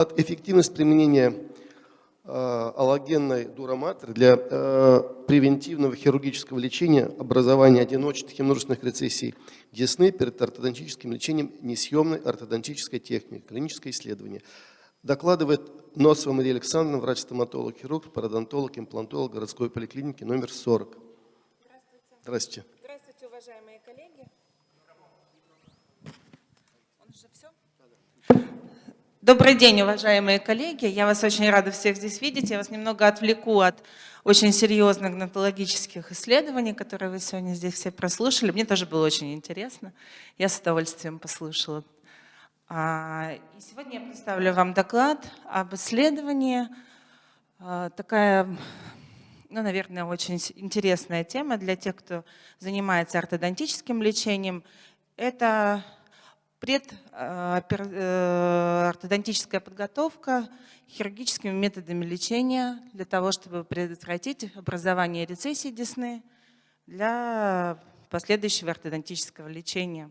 Эффективность применения э, аллогенной дуроматры для э, превентивного хирургического лечения образования одиночных и множественных рецессий десны перед ортодонтическим лечением несъемной ортодонтической техники, клиническое исследование. Докладывает Носова Мария Александровна, врач-стоматолог, хирург, пародонтолог, имплантолог городской поликлиники номер 40. Здравствуйте. Здравствуйте. Здравствуйте, уважаемые коллеги. Он уже все? Добрый день, уважаемые коллеги. Я вас очень рада всех здесь видеть. Я вас немного отвлеку от очень серьезных гнатологических исследований, которые вы сегодня здесь все прослушали. Мне тоже было очень интересно. Я с удовольствием послушала. А, и сегодня я представлю вам доклад об исследовании. А, такая, ну, наверное, очень интересная тема для тех, кто занимается ортодонтическим лечением. Это предортодонтическая э, подготовка хирургическими методами лечения для того, чтобы предотвратить образование рецессии десны для последующего ортодонтического лечения.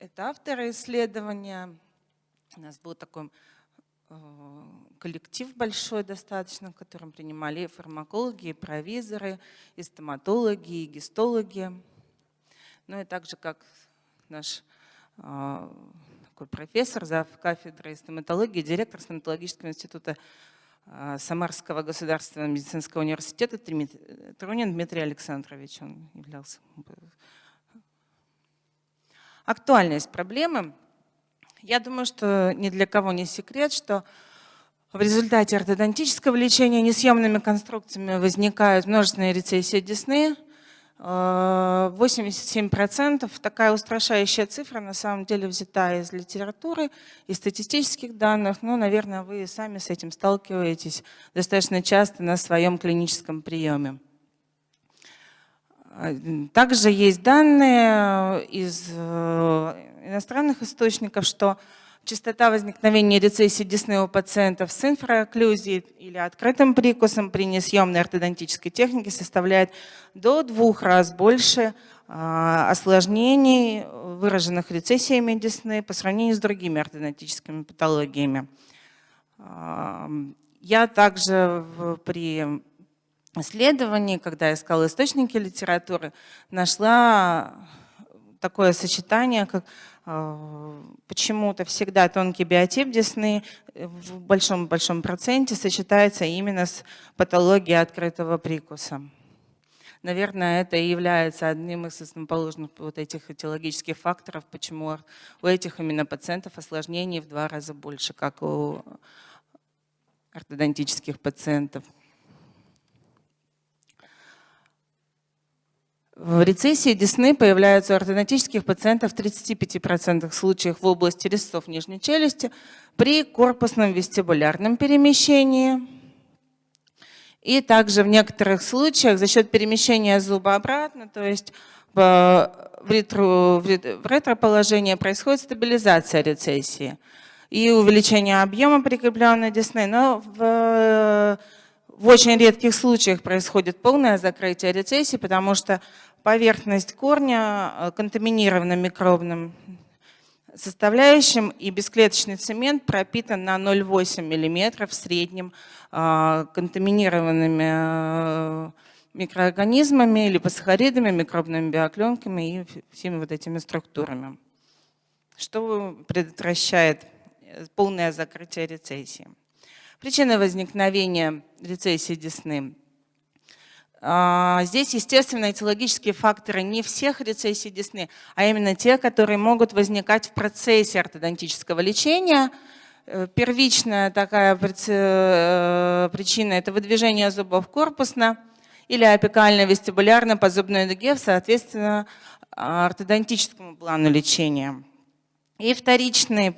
Это авторы исследования. У нас был такой э, коллектив большой достаточно, в котором принимали фармакологи, и провизоры, и стоматологи, и гистологи. Ну и также как наш э, такой профессор, зав. кафедры стоматологии, директор стоматологического института э, Самарского государственного медицинского университета Трунин Дмитрий Александрович. Он являлся актуальность проблемы. Я думаю, что ни для кого не секрет, что в результате ортодонтического лечения несъемными конструкциями возникают множественные рецессии десны. 87% э, такая устрашающая цифра на самом деле взята из литературы, из статистических данных. Ну, наверное, вы сами с этим сталкиваетесь достаточно часто на своем клиническом приеме. Также есть данные из э, иностранных источников, что частота возникновения рецессии десны у пациентов с инфраокклюзией или открытым прикусом при несъемной ортодонтической технике составляет до двух раз больше а, осложнений, выраженных рецессиями десны по сравнению с другими ортодонтическими патологиями. Я также при исследований, когда искала источники литературы, нашла такое сочетание, как э, почему-то всегда тонкий биотип десны в большом-большом проценте сочетается именно с патологией открытого прикуса. Наверное, это и является одним из основоположных вот этих этиологических факторов, почему у этих именно пациентов осложнений в два раза больше, как у ортодонтических пациентов. В рецессии десны появляются у ортодонтических пациентов в 35% случаев в области резцов нижней челюсти при корпусном вестибулярном перемещении. И также в некоторых случаях за счет перемещения зуба обратно, то есть в, ретро, в ретроположение происходит стабилизация рецессии и увеличение объема прикрепленной десны. Но в, в очень редких случаях происходит полное закрытие рецессии, потому что поверхность корня э, контаминирована микробным составляющим, и бесклеточный цемент пропитан на 0,8 мм в среднем э, контаминированными э, микроорганизмами, липосахаридами, микробными биокленками и всеми вот этими структурами, что предотвращает полное закрытие рецессии. Причины возникновения рецессии десны здесь, естественно, этиологические факторы не всех рецессий десны, а именно те, которые могут возникать в процессе ортодонтического лечения. Э, первичная такая э, причина – это выдвижение зубов корпусно или апикально-вестибулярно по зубной дуге, соответственно, ортодонтическому плану лечения. И вторичные а,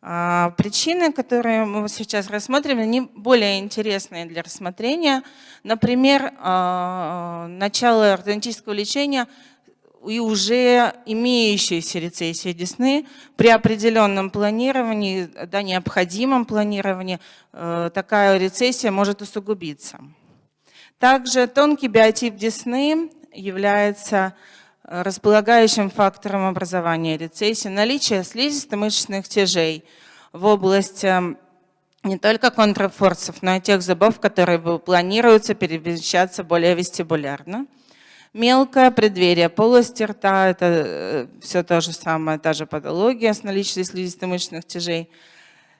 причины, которые мы сейчас рассмотрим, они более интересные для рассмотрения. Например, а, начало ортодонтического лечения и уже имеющиеся рецессии десны при определенном планировании, да, необходимом планировании, э, такая рецессия может усугубиться. Также тонкий биотип десны является располагающим фактором образования рецессии. Наличие слизисто-мышечных тяжей в области не только контрфорсов, но и тех зубов, которые планируются перемещаться более вестибулярно. Мелкое преддверие полости рта – это э, все то же самое, та же патология с наличием слизисто-мышечных тяжей.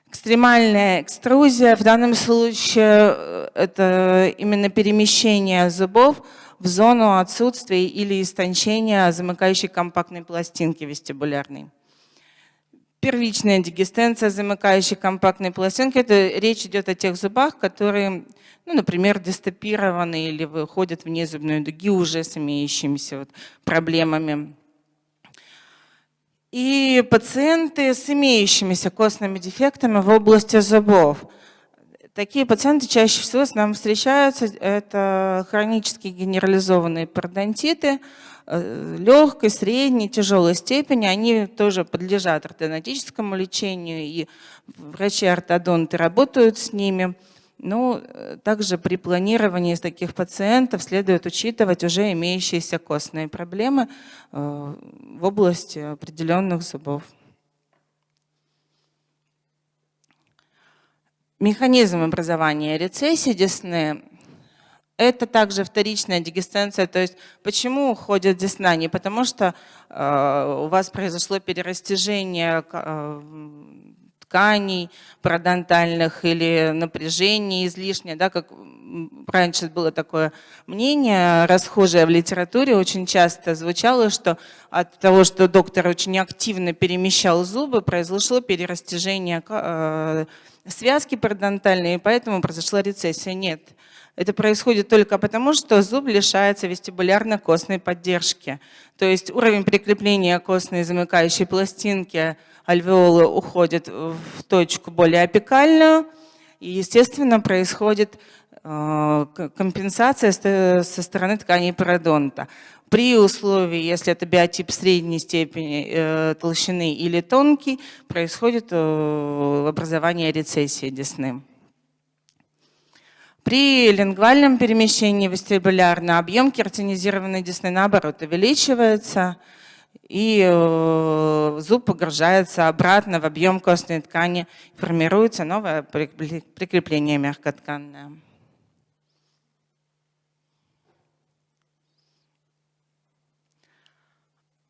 Экстремальная экструзия, в данном случае э, это именно перемещение зубов в зону отсутствия или истончения замыкающей компактной пластинки вестибулярной. Первичная дегестенция замыкающей компактной пластинки – это речь идет о тех зубах, которые ну, например, дистопированы или выходят в незубную дуги уже с имеющимися вот проблемами. И пациенты с имеющимися костными дефектами в области зубов. Такие пациенты чаще всего с нами встречаются. Это хронические генерализованные пародонтиты э, легкой, средней, тяжелой степени. Они тоже подлежат ортодонтическому лечению, и врачи-ортодонты работают с ними. Ну, также при планировании таких пациентов следует учитывать уже имеющиеся костные проблемы э, в области определенных зубов. Механизм образования рецессии десны – это также вторичная дегестенция. То есть почему уходит десна? Не потому что э, у вас произошло перерастяжение тканей парадонтальных или напряжение излишнее, да, как раньше было такое мнение, расхожее в литературе, очень часто звучало, что от того, что доктор очень активно перемещал зубы, произошло перерастяжение э, связки парадонтальной, и поэтому произошла рецессия. Нет, это происходит только потому, что зуб лишается вестибулярно-костной поддержки. То есть уровень прикрепления костной замыкающей пластинки альвеолы уходят в точку более апикальную, и, естественно, происходит э, компенсация со стороны тканей пародонта. При условии, если это биотип средней степени э, толщины или тонкий, происходит э, образование рецессии десны. При лингвальном перемещении вестибулярно объем кератинизированной десны наоборот увеличивается, и э, зуб погружается обратно в объем костной ткани, формируется новое прикрепление мягкотканное.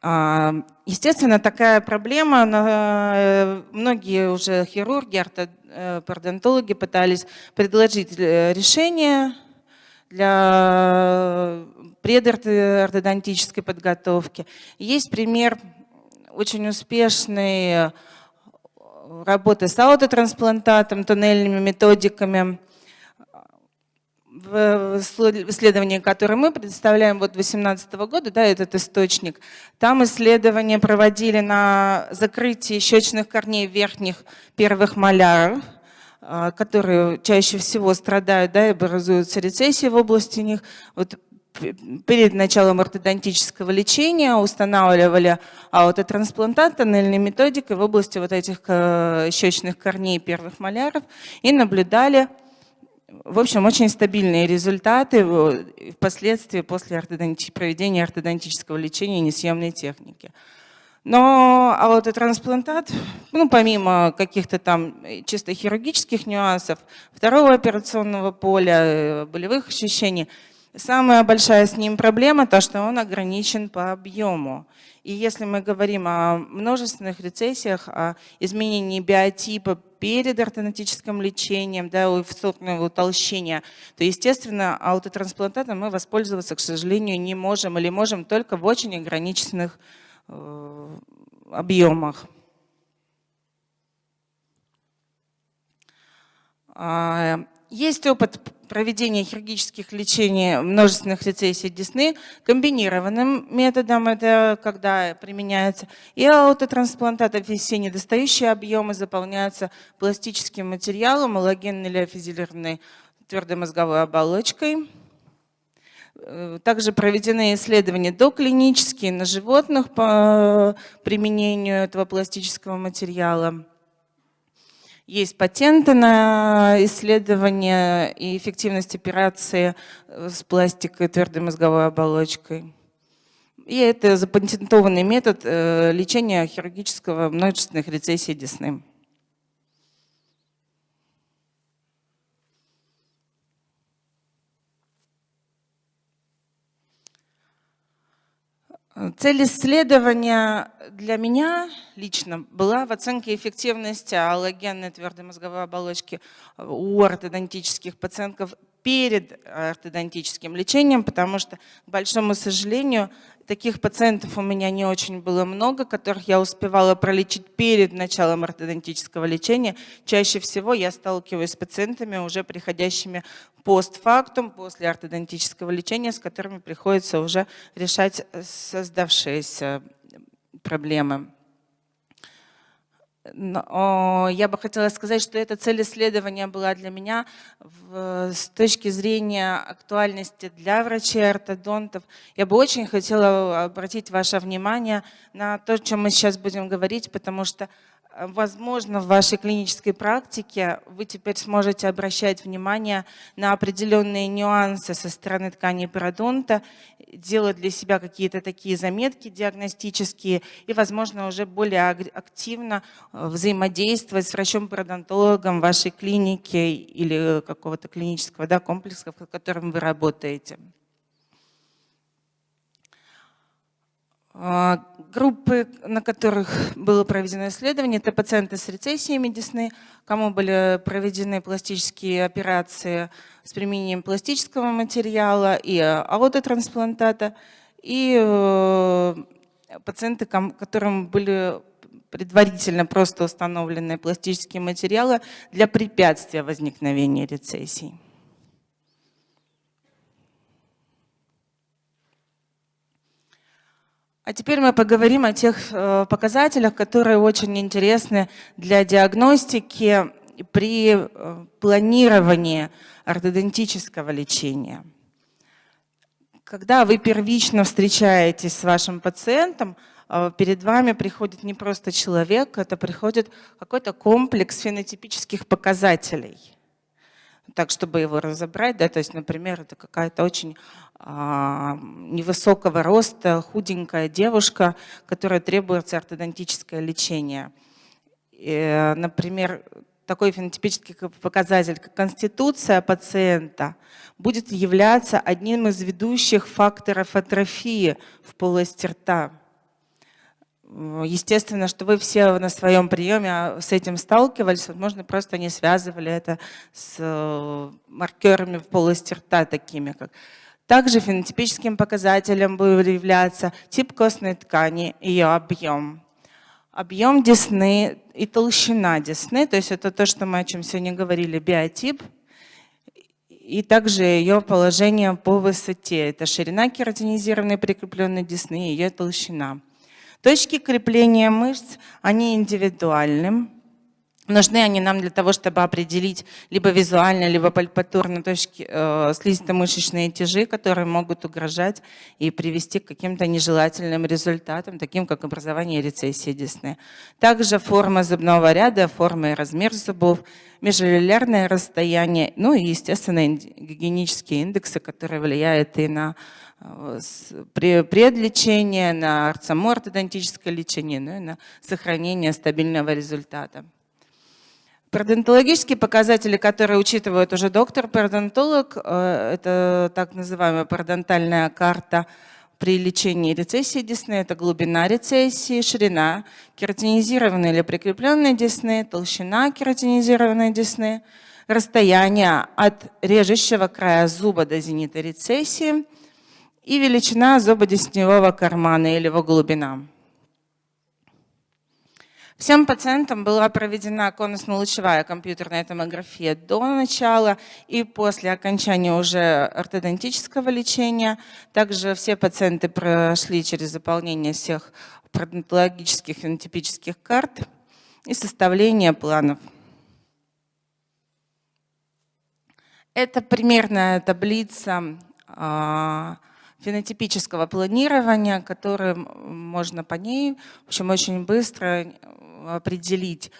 Естественно, такая проблема, э, многие уже хирурги, ортодонтологи пытались предложить э, решение для предортодонтической подготовки. Есть пример очень успешной э, работы с аутотрансплантатом, туннельными методиками, в исследовании, которое мы представляем вот 2018 года, да, этот источник, там исследования проводили на закрытии щечных корней верхних первых маляров, а, которые чаще всего страдают, да, и образуются рецессии в области них. Вот перед началом ортодонтического лечения устанавливали аутотрансплантат тоннельной методикой в области вот этих э, щечных корней первых маляров и наблюдали, в общем, очень стабильные результаты впоследствии после проведения ортодонтического лечения несъемной техники. Но а вот и трансплантат, ну, помимо каких-то там чисто хирургических нюансов, второго операционного поля, э, болевых ощущений, самая большая с ним проблема то, что он ограничен по объему. И если мы говорим о множественных рецессиях, о изменении биотипа перед ортодонтическим лечением, да, у сортного утолщения, то, естественно, аутотрансплантатом мы воспользоваться, к сожалению, не можем или можем только в очень ограниченных Э, объемах. Есть опыт проведения хирургических лечений множественных рецессий десны комбинированным методом, это когда применяется и аутотрансплантат, все недостающие объемы заполняются пластическим материалом, аллогенной или аффизилированной твердой мозговой оболочкой. Э, также проведены исследования доклинические на животных по применению этого пластического материала. Есть патенты на исследование и эффективность операции э, с пластикой твердой мозговой оболочкой. И это запатентованный метод э, лечения хирургического множественных рецессий десны. Цель исследования для меня лично была в оценке эффективности аллогенной твердой мозговой оболочки у ортодонтических пациентов перед ортодонтическим лечением, потому что, к большому сожалению, таких пациентов у меня не очень было много, которых я успевала пролечить перед началом ортодонтического лечения. Чаще всего я сталкиваюсь с пациентами, уже приходящими постфактум, после ортодонтического лечения, с которыми приходится уже решать создавшиеся проблемы. Я бы хотела сказать, что эта цель исследования была для меня в, с точки зрения актуальности для врачей-ортодонтов. Я бы очень хотела обратить ваше внимание на то, о чем мы сейчас будем говорить, потому что Возможно, в вашей клинической практике вы теперь сможете обращать внимание на определенные нюансы со стороны ткани пародонта, делать для себя какие-то такие заметки диагностические и, возможно, уже более активно э, взаимодействовать с врачом-пародонтологом вашей клиники или какого-то клинического да, комплекса, в котором вы работаете. Группы, на которых было проведено исследование, это пациенты с рецессиями десны, кому были проведены пластические операции с применением пластического материала и аутотрансплантата, и э, пациенты, которым были предварительно просто установлены пластические материалы для препятствия возникновения рецессий. А теперь мы поговорим о тех э, показателях, которые очень интересны для диагностики при э, планировании ортодонтического лечения. Когда вы первично встречаетесь с вашим пациентом, э, перед вами приходит не просто человек, это приходит какой-то комплекс фенотипических показателей – так, чтобы его разобрать, да, то есть, например, это какая-то очень а, невысокого роста, худенькая девушка, которая требуется ортодонтическое лечение. И, например, такой фенотипический показатель, как конституция пациента, будет являться одним из ведущих факторов атрофии в полости рта. Естественно, что вы все на своем приеме а, с этим сталкивались, возможно, просто не связывали это с э, маркерами в полости рта, такими как также фенотипическим показателем будет являться тип костной ткани, ее объем. Объем десны и толщина десны, то есть это то, что мы о чем сегодня говорили, биотип, и также ее положение по высоте. Это ширина кератинизированной прикрепленной десны и ее толщина. Точки крепления мышц, они индивидуальны. Нужны они нам для того, чтобы определить либо визуально, либо пальпатурно точки э, слизисто-мышечные тяжи, которые могут угрожать и привести к каким-то нежелательным результатам, таким как образование рецессии десны. Также форма зубного ряда, форма и размер зубов, межалюлярное расстояние, ну и, естественно, гигиенические индексы, которые влияют и на предлечение, на ортодонтическое лечение, ну и на сохранение стабильного результата. Пародонтологические показатели, которые учитывает уже доктор-пародонтолог, э, это так называемая пародонтальная карта при лечении рецессии десны, это глубина рецессии, ширина кератинизированной или прикрепленной десны, толщина кератинизированной десны, расстояние от режущего края зуба до зенита рецессии – и величина зубодесневого кармана или его глубина. Всем пациентам была проведена конусно-лучевая компьютерная томография до начала и после окончания уже ортодонтического лечения. Также все пациенты прошли через заполнение всех пародонтологических фенотипических карт и составление планов. Это примерная таблица а, фенотипического планирования, которое можно по ней в общем, очень быстро определить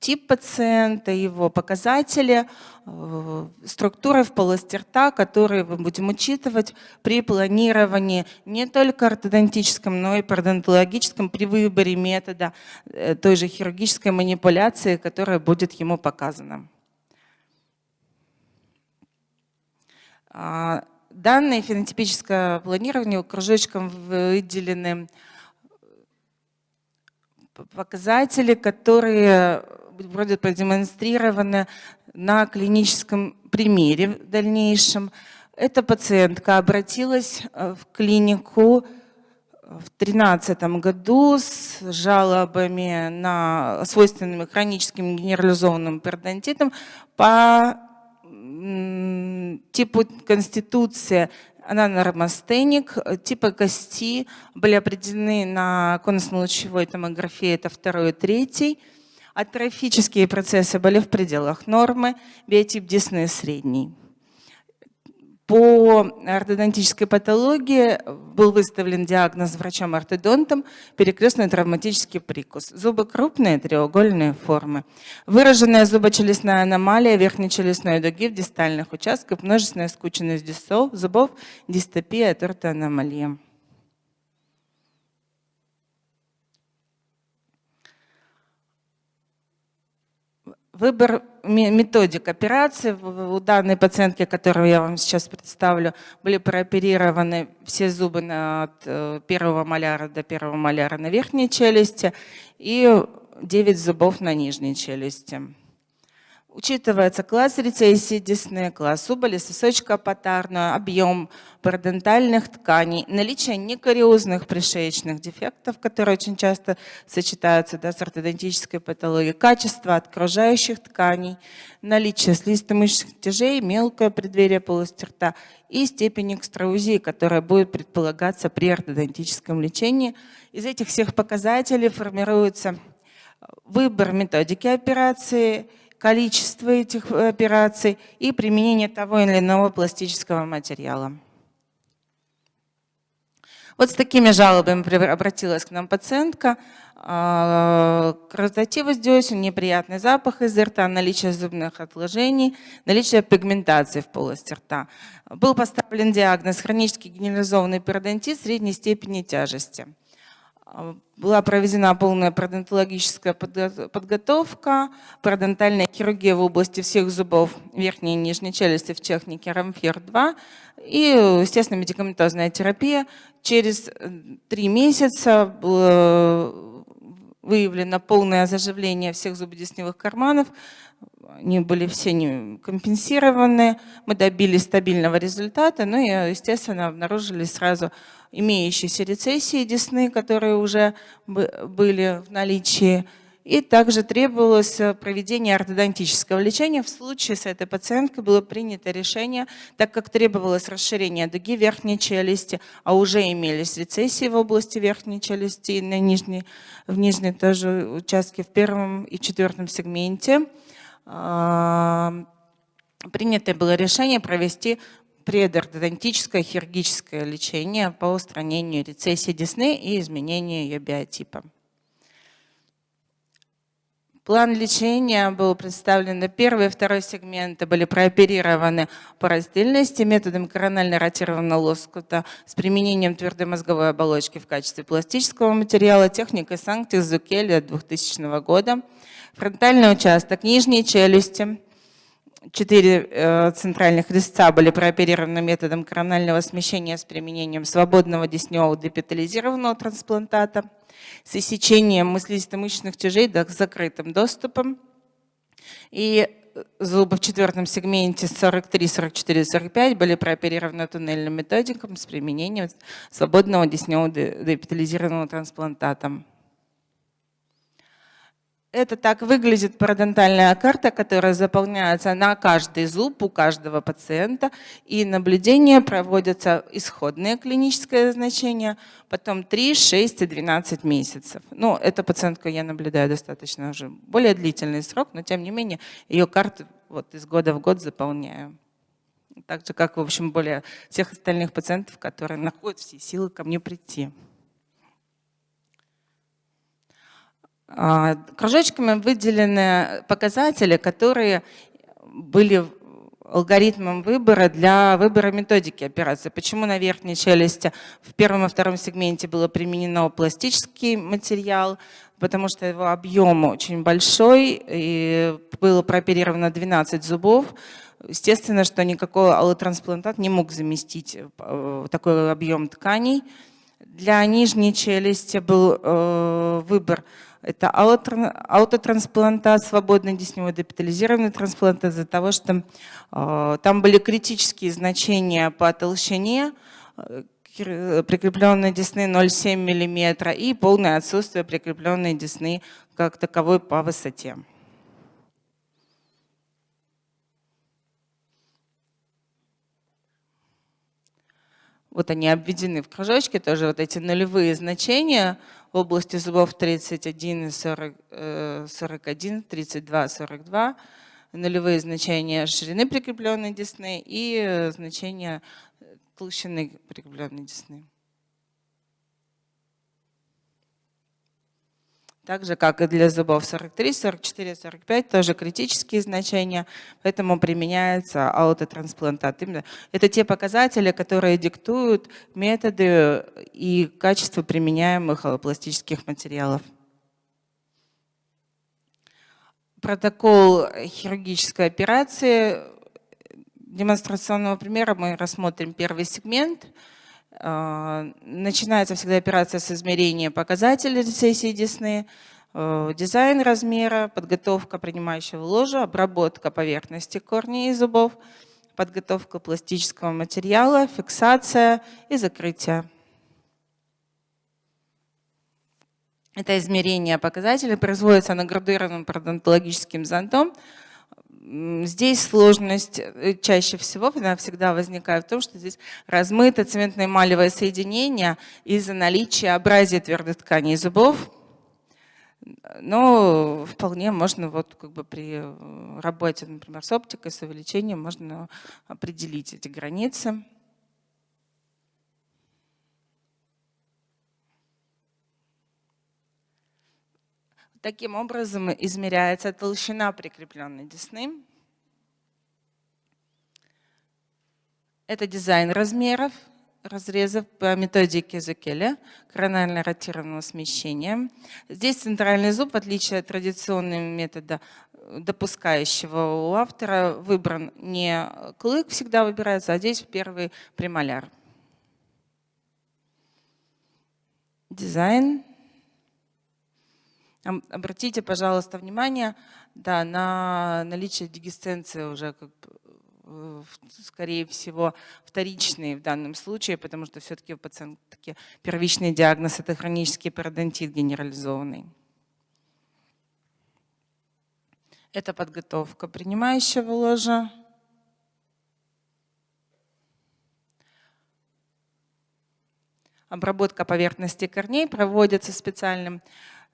тип пациента, его показатели, э, структуры в полости рта, которые мы будем учитывать при планировании не только ортодонтическом, но и пародонтологическом при выборе метода э, той же хирургической манипуляции, которая будет ему показана. Данные фенотипическое планирование кружочком выделены показатели, которые будут продемонстрированы на клиническом примере в дальнейшем. Эта пациентка обратилась э, в клинику в 2013 году с жалобами на свойственными хроническим генерализованным перодонтитом по типу конституции она нормостеник, типы кости были определены на конусно-лучевой томографии, это второй и третий. Атрофические процессы были в пределах нормы, биотип десны средний. По ортодонтической патологии был выставлен диагноз врачом-ортодонтом перекрестный травматический прикус. Зубы крупные, треугольные формы. Выраженная зубочелюстная аномалия верхней челюстной дуги в дистальных участках, множественная скученность зубов, дистопия, тортоаномалия. Выбор методик операции. У данной пациентки, которую я вам сейчас представлю, были прооперированы все зубы от э, первого маляра до первого маляра на верхней челюсти и 9 зубов на нижней челюсти. Учитывается класс рецессии десны, класс убыли, сосочка патарную, объем парадонтальных тканей, наличие некариозных пришеечных дефектов, которые очень часто сочетаются да, с ортодонтической патологией, качество окружающих тканей, наличие слизисто-мышечных тяжей, мелкое преддверие полости рта и степень экстраузии, которая будет предполагаться при ортодонтическом лечении. Из этих всех показателей формируется выбор методики операции – количество этих э, операций и применение того или иного пластического материала. Вот с такими жалобами обратилась к нам пациентка. А, Красотивость десен, неприятный запах из рта, наличие зубных отложений, наличие пигментации в полости рта. Был поставлен диагноз хронический генерализованный перодонтит средней степени тяжести. Была проведена полная пародонтологическая подготовка, пародонтальная хирургия в области всех зубов верхней и нижней челюсти в технике Рамфер-2 и, естественно, медикаментозная терапия. Через э, три месяца было выявлено полное заживление всех зубодесневых карманов, они были все не компенсированы, мы добились стабильного результата, ну и, естественно, обнаружили сразу имеющиеся рецессии десны, которые уже были в наличии, и также требовалось проведение ортодонтического лечения. В случае с этой пациенткой было принято решение, так как требовалось расширение дуги верхней челюсти, а уже имелись рецессии в области верхней челюсти и на нижней, в нижней тоже участке в первом и четвертом сегменте, принято было решение провести предортодонтическое хирургическое лечение по устранению рецессии десны и изменению ее биотипа. План лечения был представлен, первый и второй сегменты были прооперированы по раздельности методом коронально-ротированного лоскута с применением твердой мозговой оболочки в качестве пластического материала техникой Санктис Зукели 2000 года. Фронтальный участок нижней челюсти, четыре э, центральных резца были прооперированы методом коронального смещения с применением свободного десневого депитализированного трансплантата с иссечением мыслисто-мышечных тяжей с закрытым доступом. И зубы в четвертом сегменте 43, 44, 45 были прооперированы туннельным методиком с применением свободного десневого депитализированного трансплантата. Это так выглядит парадонтальная карта, которая заполняется на каждый зуб у каждого пациента. И наблюдения проводятся исходное клиническое значение, потом 3, 6 и 12 месяцев. Ну, эту пациентку я наблюдаю достаточно уже более длительный срок, но тем не менее ее карту вот из года в год заполняю. Так же, как, в общем, более всех остальных пациентов, которые находят все силы ко мне прийти. А, кружочками выделены показатели, которые были алгоритмом выбора для выбора методики операции. Почему на верхней челюсти в первом и втором сегменте было применено пластический материал, потому что его объем очень большой, и было прооперировано 12 зубов. Естественно, что никакой аллотрансплантат не мог заместить э, такой объем тканей. Для нижней челюсти был э, выбор это аутотрансплантат, свободный десневой депитализированный трансплантат из-за того, что э, там были критические значения по толщине, э, прикрепленной десны 0,7 мм и полное отсутствие прикрепленной десны как таковой по высоте. Вот они обведены в кружочке, тоже вот эти нулевые значения – в области зубов 31 и 40, 41, 32, 42, нулевые значения ширины прикрепленной десны и э, значения толщины прикрепленной десны. Так же, как и для зубов 43, 44, 45, тоже критические значения, поэтому применяется аутотрансплантат. Это те показатели, которые диктуют методы и качество применяемых пластических материалов. Протокол хирургической операции демонстрационного примера мы рассмотрим первый сегмент – начинается всегда операция с измерения показателей рецессии десны, э, дизайн размера, подготовка принимающего ложа, обработка поверхности корней и зубов, подготовка пластического материала, фиксация и закрытие. Это измерение показателей производится на градуированным пародонтологическим зонтом, Здесь сложность э, чаще всего она всегда возникает в том, что здесь размыто цементно-эмалевое соединение из-за наличия абразии твердых тканей зубов. Но вполне можно вот как бы при э, работе, например, с оптикой, с увеличением можно определить эти границы. Таким образом измеряется толщина прикрепленной десны. Это дизайн размеров, разрезов по методике Зукеля, коронально ротированного смещения. Здесь центральный зуб, в отличие от традиционного метода, допускающего у автора, выбран не клык всегда выбирается, а здесь первый премоляр. Дизайн. Обратите, пожалуйста, внимание да, на наличие дегесценции уже, как, э, скорее всего, вторичные в данном случае, потому что все-таки у пациентки первичный диагноз – это хронический пародонтит генерализованный. Это подготовка принимающего ложа. Обработка поверхности корней проводится специальным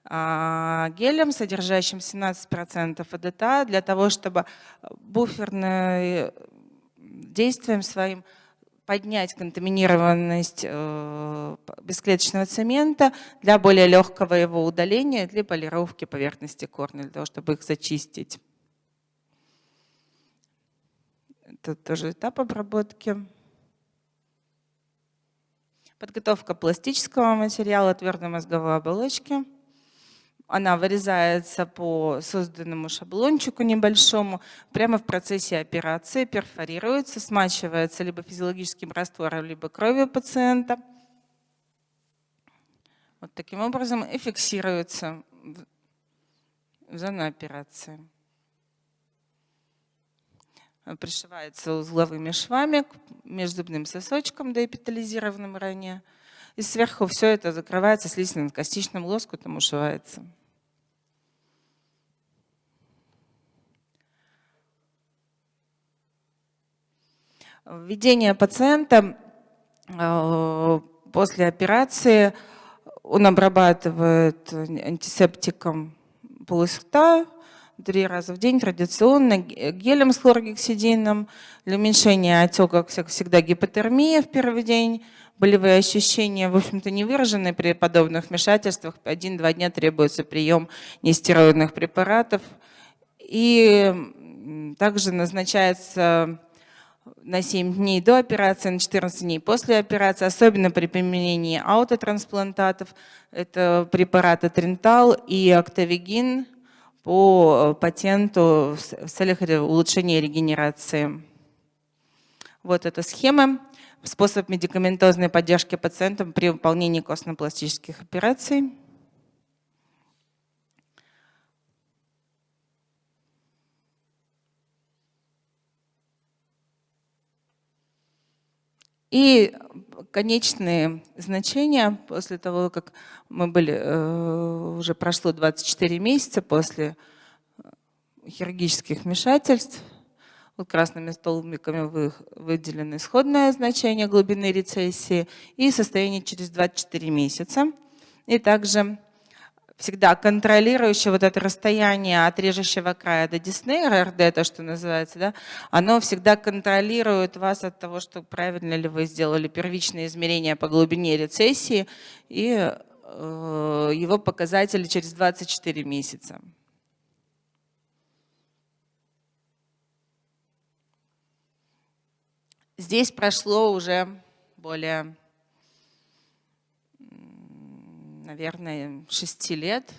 гелем, содержащим 17% АДТА, для того, чтобы буферным действием своим поднять контаминированность э, бесклеточного цемента для более легкого его удаления, для полировки поверхности корня, для того, чтобы их зачистить. Это тоже этап обработки. Подготовка пластического материала твердой мозговой оболочки – она вырезается по созданному шаблончику небольшому, прямо в процессе операции перфорируется, смачивается либо физиологическим раствором, либо кровью пациента. Вот таким образом и фиксируется в зону операции. Пришивается узловыми швами к межзубным сосочкам, доэпитализированным ранее. И сверху все это закрывается слизистно-костичным лоскутом, ушивается. Введение пациента э, после операции, он обрабатывает антисептиком полость рта, три раза в день традиционно гелем с хлоргексидином. Для уменьшения отека, как всегда, гипотермия в первый день. Болевые ощущения, в общем-то, не выражены при подобных вмешательствах. Один-два дня требуется прием нестероидных препаратов. И также назначается на 7 дней до операции, на 14 дней после операции, особенно при применении аутотрансплантатов. Это препараты Тринтал и Октавигин по э, патенту в целях улучшения регенерации. Вот эта схема. Способ медикаментозной поддержки пациентам при выполнении костно-пластических операций. И конечные значения после того, как мы были, э, уже прошло 24 месяца после э, хирургических вмешательств, вот красными столбиками выделены исходное значение глубины рецессии и состояние через 24 месяца. И также всегда контролирующее вот это расстояние от режущего края до десны, РРД, это что называется, да, оно всегда контролирует вас от того, что правильно ли вы сделали первичные измерения по глубине рецессии и э, его показатели через 24 месяца. Здесь прошло уже более наверное, 6 лет,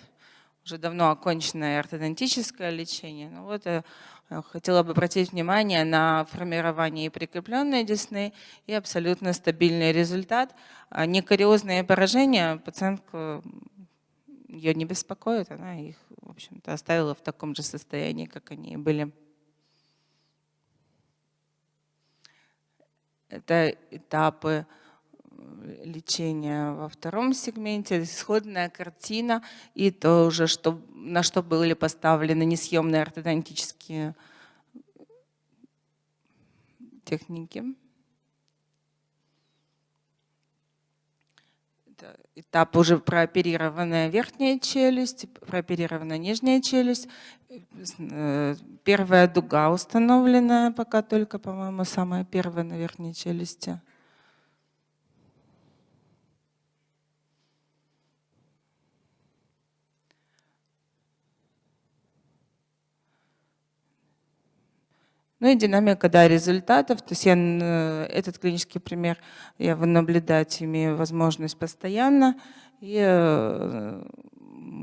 уже давно оконченное ортодонтическое лечение. Ну вот я э, хотела бы обратить внимание на формирование и прикрепленной десны и абсолютно стабильный результат. А некариозные поражения пациентку ее не беспокоит, она их, в общем-то, оставила в таком же состоянии, как они были. Это этапы лечения во втором сегменте, исходная картина и то уже, что, на что были поставлены несъемные ортодонтические техники. Этап уже прооперированная верхняя челюсть, прооперированная нижняя челюсть. Э, первая дуга установлена пока только, по-моему, самая первая на верхней челюсти. Ну и динамика да, результатов. То есть я этот клинический пример я наблюдать имею возможность постоянно. И э,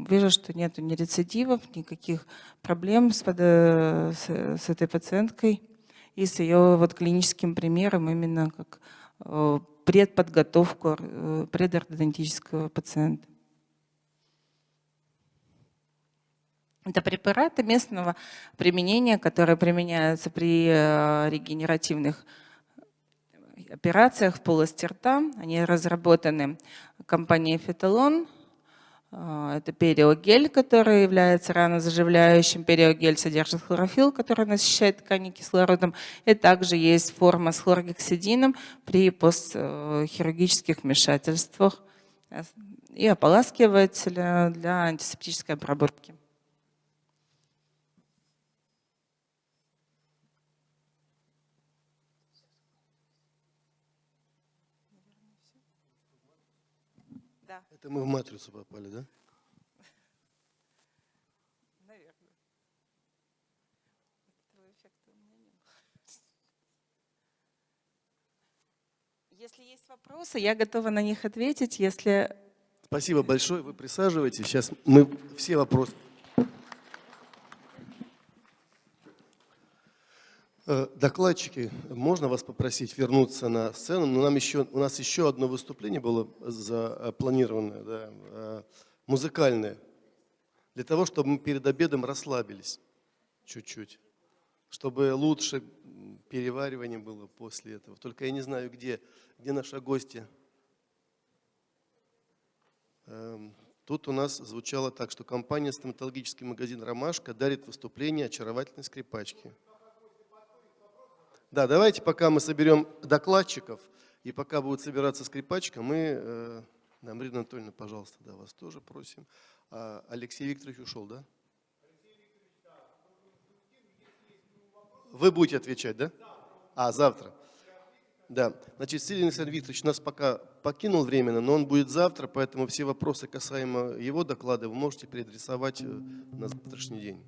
вижу, что нет ни рецидивов, никаких проблем с, с, с этой пациенткой и с ее вот клиническим примером именно как э, предподготовку э, предортодонтического пациента. Это препараты местного применения, которые применяются при э, регенеративных операциях в полости рта. Они разработаны компанией Феталон. Э, это периогель, который является ранозаживляющим. Периогель содержит хлорофилл, который насыщает ткани кислородом. И также есть форма с хлоргексидином при постхирургических вмешательствах и ополаскиватель для антисептической обработки. Это мы в матрицу попали, да? Наверное. Если есть вопросы, я готова на них ответить. Если... Спасибо большое. Вы присаживайтесь. Сейчас мы все вопросы докладчики, можно вас попросить вернуться на сцену? Но нам еще, у нас еще одно выступление было запланированное, да, э, музыкальное, для того, чтобы мы перед обедом расслабились чуть-чуть, чтобы лучше переваривание было после этого. Только я не знаю, где, где наши гости. Эм, тут у нас звучало так, что компания «Стоматологический магазин «Ромашка» дарит выступление очаровательной скрипачки. Да, давайте пока мы соберем докладчиков, и пока будет собираться скрипачка, мы, э, да, Марина Анатольевна, пожалуйста, да, вас тоже просим. А Алексей Викторович ушел, да? Вы будете отвечать, да? А, завтра. Да. Значит, Сергей Александр Викторович нас пока покинул временно, но он будет завтра, поэтому все вопросы касаемо его доклада вы можете переадресовать э, на завтрашний день.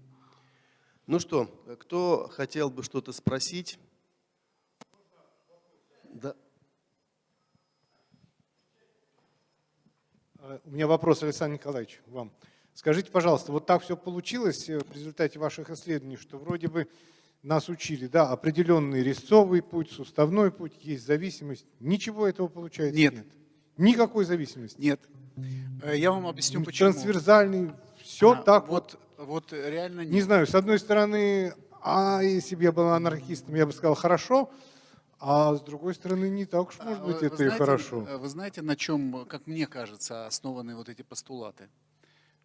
Ну что, кто хотел бы что-то спросить? Да. Э, У меня вопрос, Александр Николаевич, вам. Скажите, пожалуйста, вот так все получилось э, в результате ваших исследований, что вроде бы нас учили, да, определенный резцовый путь, суставной путь, есть зависимость. Ничего этого получается Нет. нет. Никакой зависимости. Нет. Э, Я вам объясню, почему. Трансверзальный, все А, так вот. вот. Вот реально Не нет. знаю, с одной стороны, а если бы я был анархистом, я бы сказал хорошо, а с другой стороны, не так уж, может А, быть, вы это и знаете, хорошо. э, Вы знаете, на чем, как мне кажется, основаны вот эти постулаты?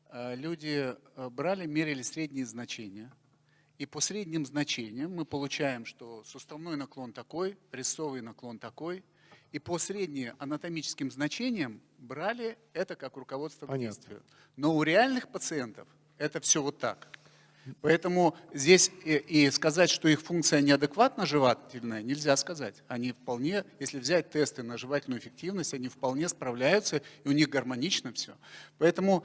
Э, Люди э, брали, мерили средние значения, и по средним значениям мы получаем, что суставной наклон такой, резцовый наклон такой, и по средним анатомическим значениям брали это как руководство к Понятно. действию. Но у реальных пациентов это все вот так. Поэтому здесь и, и сказать, что их функция неадекватно жевательная, нельзя сказать. Они вполне, если взять тесты на жевательную эффективность, они вполне справляются, и у них гармонично все. Поэтому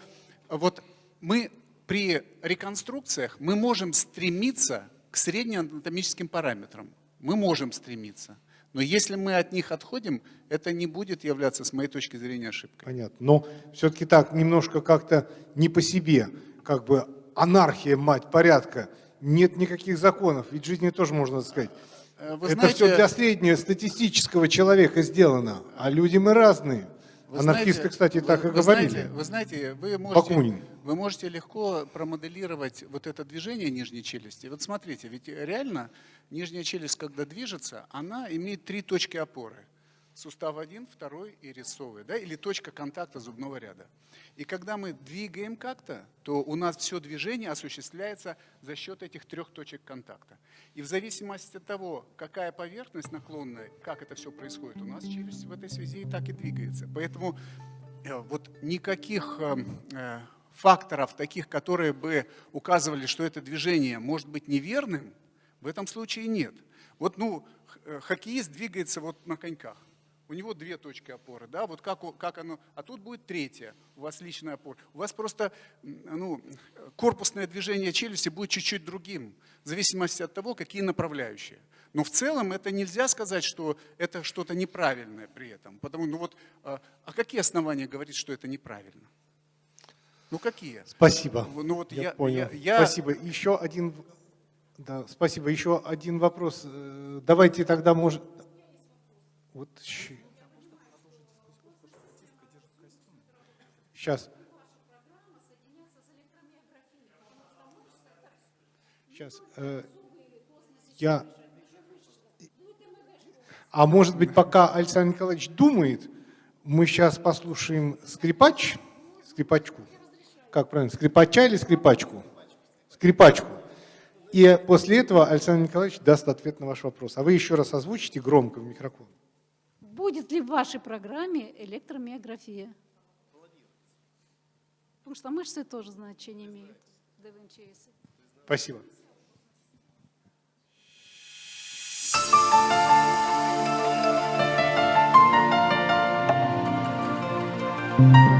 вот мы при реконструкциях мы можем стремиться к среднеанатомическим параметрам. Мы можем стремиться. Но если мы от них отходим, это не будет являться, с моей точки зрения, ошибкой. Понятно. Но все-таки так, немножко как-то не по себе, как бы анархия, мать порядка. Нет никаких законов, ведь в жизни тоже можно сказать. Э, Вы Это знаете, все для среднего статистического человека сделано, а люди мы разные. Вы Анархисты, знаете, кстати, вы- так и вы говорили. Знаете, вы знаете, вы можете, Бакунин. вы можете легко промоделировать вот это движение нижней челюсти. Вот смотрите, ведь реально нижняя челюсть, когда движется, она имеет три точки опоры. Сустав один, второй и резцовый, да, или точка контакта зубного ряда. И когда мы двигаем как-то, то у нас все движение осуществляется за счет этих трех точек контакта. И в зависимости от того, какая поверхность наклонная, как это все происходит, у нас челюсть в этой связи и так и двигается. Поэтому э, вот никаких э, э, факторов таких, которые бы указывали, что это движение может быть неверным, в этом случае нет. Вот, ну, э, хоккеист двигается вот на коньках. У него две точки опоры, да, вот как, как оно, а тут будет третья, у вас личная опора. У вас просто, ну, корпусное движение челюсти будет чуть-чуть другим, в зависимости от того, какие направляющие. Но в целом это нельзя сказать, что это что-то неправильное при этом. Потому, ну вот, а, а какие основания говорить, что это неправильно? Ну какие? Спасибо. Ну вот я, я- понял. я- я- Спасибо. Еще один, да, спасибо. Еще один вопрос. Э, Давайте тогда, может, вот сейчас. Сейчас. э, Я. А может быть, пока Александр Николаевич думает, мы сейчас послушаем скрипач, скрипачку. Как правильно, скрипача или скрипачку? Скрипачку. И после этого Александр Николаевич даст ответ на ваш вопрос. А вы еще раз озвучите громко в микрофон. Будет ли в вашей программе электромиография? Потому что мышцы тоже значение имеют. Спасибо. Thank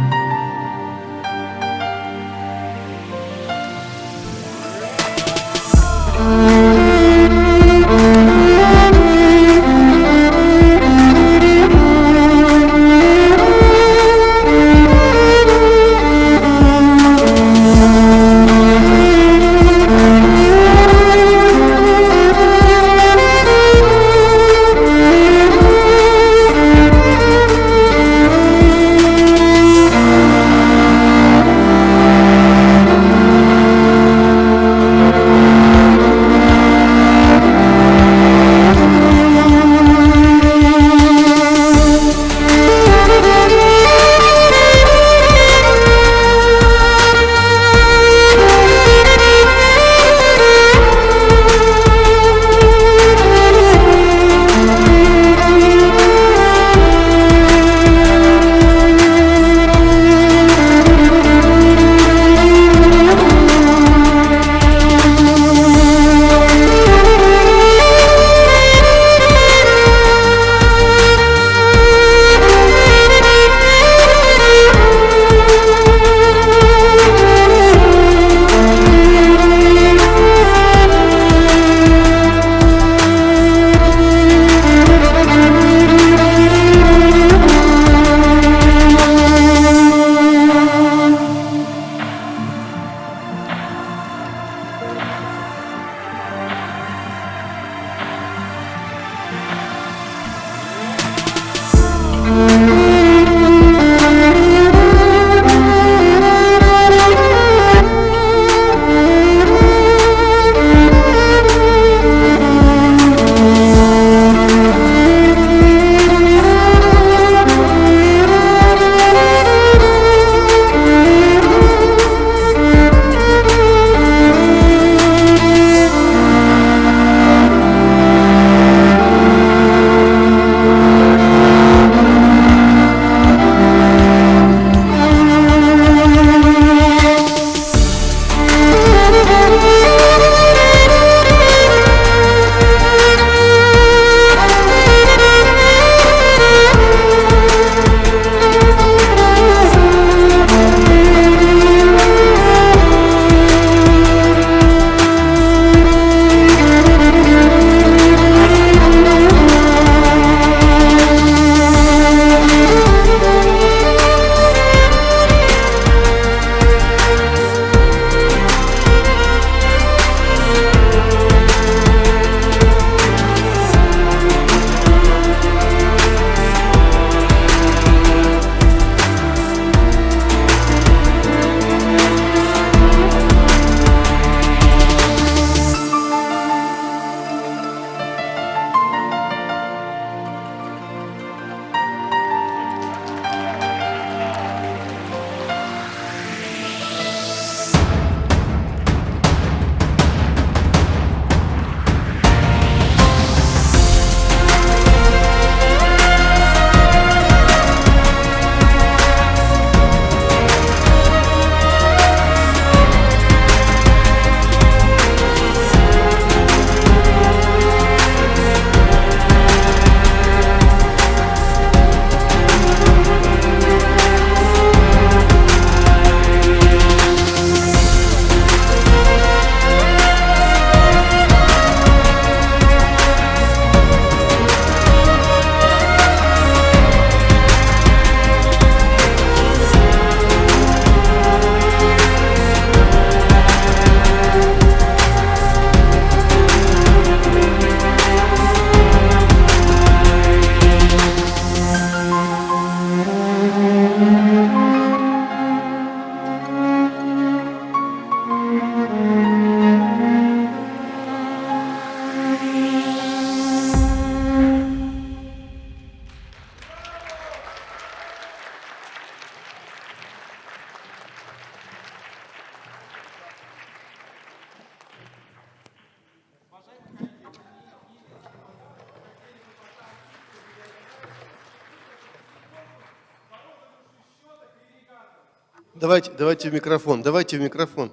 Давайте, давайте в микрофон, давайте в микрофон.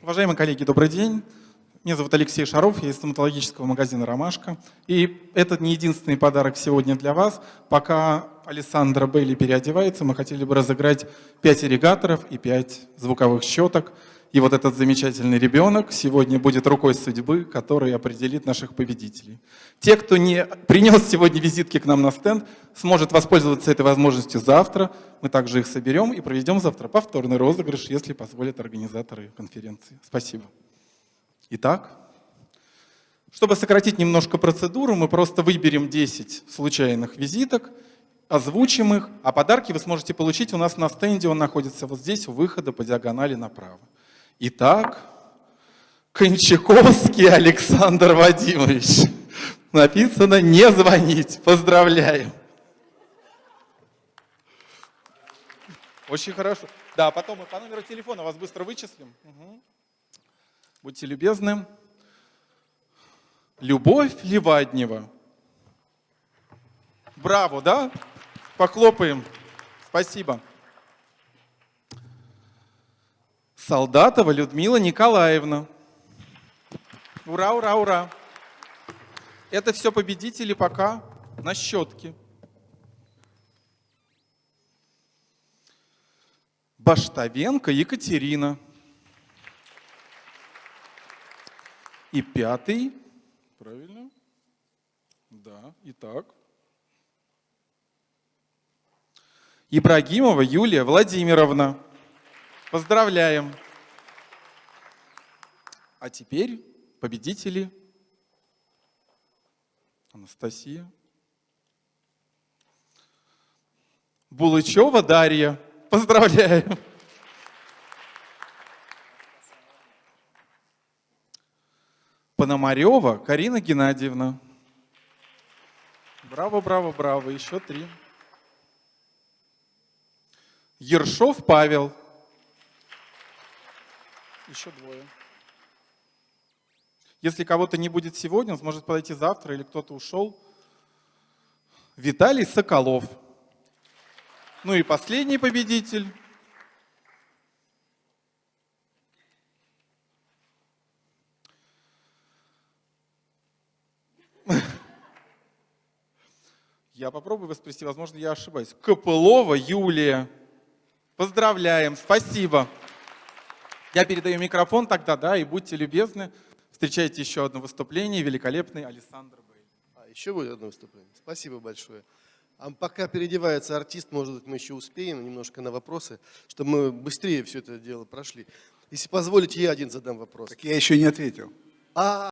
Уважаемые коллеги, добрый день. Меня зовут Алексей Шаров, я из стоматологического магазина «Ромашка». И это не единственный подарок сегодня для вас. Пока Александра Белли переодевается, мы хотели бы разыграть 5 ирригаторов и 5 звуковых щеток. И вот этот замечательный ребенок сегодня будет рукой судьбы, который определит наших победителей. Те, кто не принес сегодня визитки к нам на стенд, сможет воспользоваться этой возможностью завтра. Мы также их соберем и проведем завтра повторный розыгрыш, если позволят организаторы конференции. Спасибо. Итак, чтобы сократить немножко процедуру, мы просто выберем 10 случайных визиток, озвучим их, а подарки вы сможете получить у нас на стенде. Он находится вот здесь, у выхода по диагонали направо. Итак, Кончаковский Александр Вадимович. Написано «не звонить». Поздравляем. Очень хорошо. Да, потом мы по номеру телефона вас быстро вычислим. Угу. Будьте любезны. Любовь Леваднева. Браво, да? Похлопаем. Спасибо. Солдатова Людмила Николаевна. Ура, ура, ура. Это все победители пока на щетке. Баштовенко Екатерина. И пятый, правильно? Да, итак. Ибрагимова Юлия Владимировна. Поздравляем. А теперь победители. Анастасия. Булычева Дарья. Поздравляю. Пономарева Карина Геннадьевна. Браво, браво, браво. Еще три. Ершов Павел. Еще двое. Если кого-то не будет сегодня, он сможет подойти завтра или кто-то ушел. Виталий Соколов. Ну и последний победитель. Я попробую воспроизвести, возможно, я ошибаюсь. Копылова Юлия. Поздравляем, спасибо. Я передаю микрофон тогда, да, и будьте любезны. Встречайте еще одно выступление, великолепный Александр Бей. А, еще будет одно выступление. Спасибо большое. А пока переодевается артист, может быть, мы еще успеем немножко на вопросы, чтобы мы быстрее все это дело прошли. Если позволите, я один задам вопрос. Так я еще не ответил. А,